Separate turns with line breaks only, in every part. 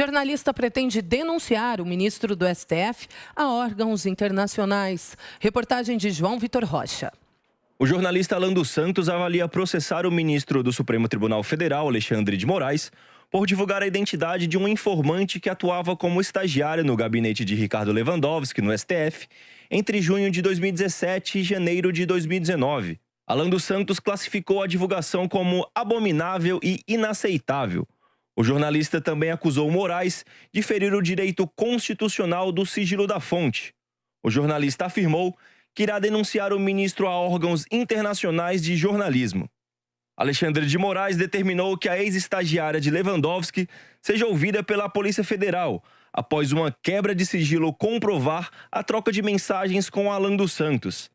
Jornalista pretende denunciar o ministro do STF a órgãos internacionais. Reportagem de João Vitor Rocha.
O jornalista Alan dos Santos avalia processar o ministro do Supremo Tribunal Federal, Alexandre de Moraes, por divulgar a identidade de um informante que atuava como estagiário no gabinete de Ricardo Lewandowski, no STF, entre junho de 2017 e janeiro de 2019. Alan dos Santos classificou a divulgação como abominável e inaceitável. O jornalista também acusou Moraes de ferir o direito constitucional do sigilo da fonte. O jornalista afirmou que irá denunciar o ministro a órgãos internacionais de jornalismo. Alexandre de Moraes determinou que a ex-estagiária de Lewandowski seja ouvida pela Polícia Federal, após uma quebra de sigilo comprovar a troca de mensagens com Alan dos Santos.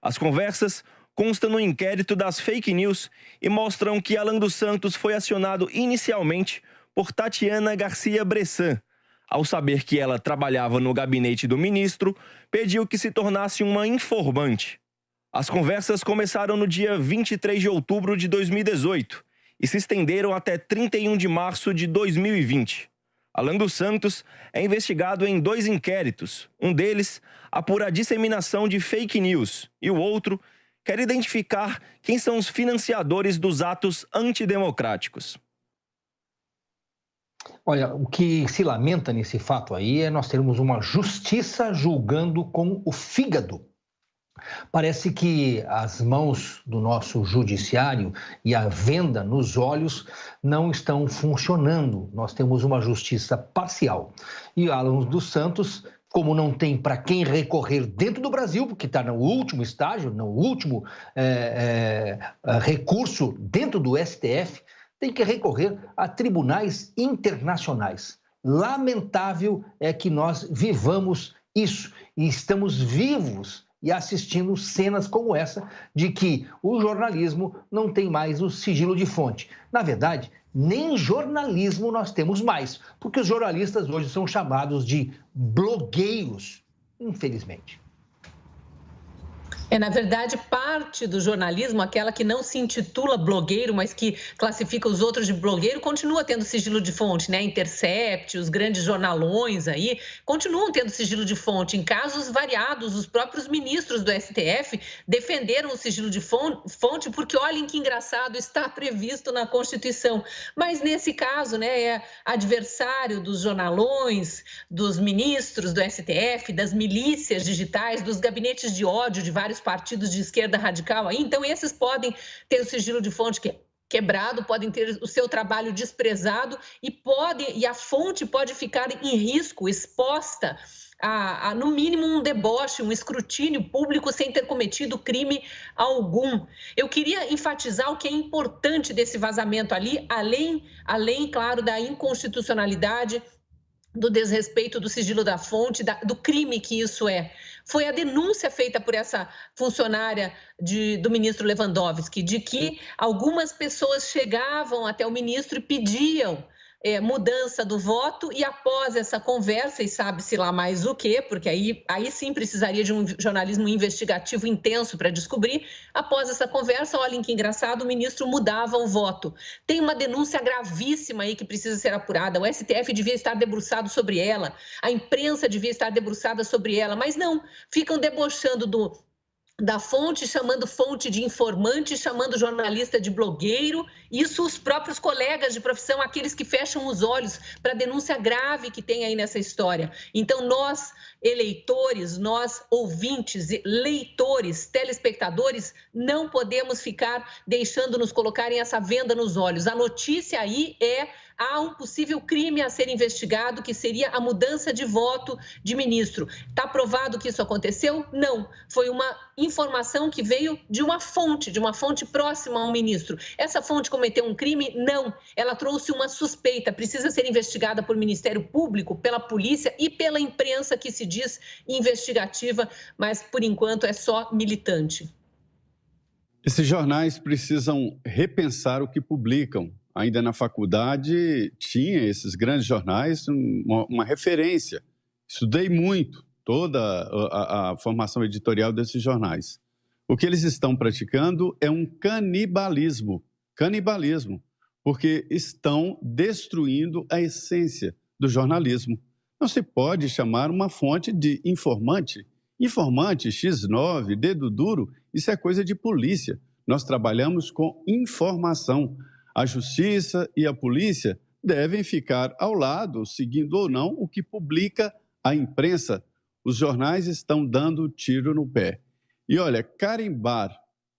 As conversas constam no inquérito das fake news e mostram que Alan dos Santos foi acionado inicialmente por Tatiana Garcia Bressan, ao saber que ela trabalhava no gabinete do ministro, pediu que se tornasse uma informante. As conversas começaram no dia 23 de outubro de 2018 e se estenderam até 31 de março de 2020. Alan dos Santos é investigado em dois inquéritos. Um deles apura a disseminação de fake news e o outro quer identificar quem são os financiadores dos atos antidemocráticos.
Olha, o que se lamenta nesse fato aí é nós termos uma justiça julgando com o fígado. Parece que as mãos do nosso judiciário e a venda nos olhos não estão funcionando. Nós temos uma justiça parcial. E Alan dos Santos, como não tem para quem recorrer dentro do Brasil, porque está no último estágio, no último é, é, recurso dentro do STF, tem que recorrer a tribunais internacionais. Lamentável é que nós vivamos isso e estamos vivos e assistindo cenas como essa de que o jornalismo não tem mais o sigilo de fonte. Na verdade, nem jornalismo nós temos mais, porque os jornalistas hoje são chamados de blogueiros, infelizmente.
É, na verdade, parte do jornalismo, aquela que não se intitula blogueiro, mas que classifica os outros de blogueiro, continua tendo sigilo de fonte, né? Intercept, os grandes jornalões aí, continuam tendo sigilo de fonte. Em casos variados, os próprios ministros do STF defenderam o sigilo de fonte, porque olhem que engraçado, está previsto na Constituição. Mas nesse caso, né, é adversário dos jornalões, dos ministros do STF, das milícias digitais, dos gabinetes de ódio de vários partidos de esquerda radical aí, então esses podem ter o sigilo de fonte que quebrado, podem ter o seu trabalho desprezado e podem e a fonte pode ficar em risco, exposta a, a, no mínimo um deboche, um escrutínio público sem ter cometido crime algum. Eu queria enfatizar o que é importante desse vazamento ali, além, além claro, da inconstitucionalidade do desrespeito do sigilo da fonte, da, do crime que isso é. Foi a denúncia feita por essa funcionária de, do ministro Lewandowski, de que algumas pessoas chegavam até o ministro e pediam é, mudança do voto e após essa conversa, e sabe-se lá mais o que, porque aí, aí sim precisaria de um jornalismo investigativo intenso para descobrir, após essa conversa, olhem que engraçado, o ministro mudava o voto. Tem uma denúncia gravíssima aí que precisa ser apurada, o STF devia estar debruçado sobre ela, a imprensa devia estar debruçada sobre ela, mas não, ficam debochando do, da fonte, chamando fonte de informante, chamando jornalista de blogueiro, isso os próprios colegas de profissão, aqueles que fecham os olhos para a denúncia grave que tem aí nessa história. Então, nós, eleitores, nós, ouvintes, leitores, telespectadores, não podemos ficar deixando nos colocarem essa venda nos olhos. A notícia aí é há um possível crime a ser investigado, que seria a mudança de voto de ministro. Está provado que isso aconteceu? Não. Foi uma informação que veio de uma fonte, de uma fonte próxima ao ministro. Essa fonte cometeu um crime? Não. Ela trouxe uma suspeita, precisa ser investigada por Ministério Público, pela polícia e pela imprensa que se diz investigativa, mas por enquanto é só militante.
Esses jornais precisam repensar o que publicam, ainda na faculdade, tinha esses grandes jornais, uma, uma referência. Estudei muito toda a, a, formação editorial desses jornais. O que eles estão praticando é um canibalismo canibalismo porque estão destruindo a essência do jornalismo. Não se pode chamar uma fonte de informante. Informante, X9, dedo duro, isso é coisa de polícia. Nós trabalhamos com informação. A justiça e a polícia devem ficar ao lado, seguindo ou não o que publica a imprensa. Os jornais estão dando tiro no pé. E olha, carimbar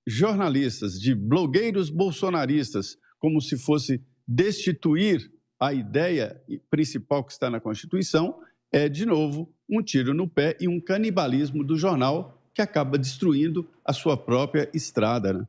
jornalistas de blogueiros bolsonaristas como se fosse destituir a ideia principal que está na Constituição é, de novo, um tiro no pé e um canibalismo do jornal que acaba destruindo a sua própria estrada. Né?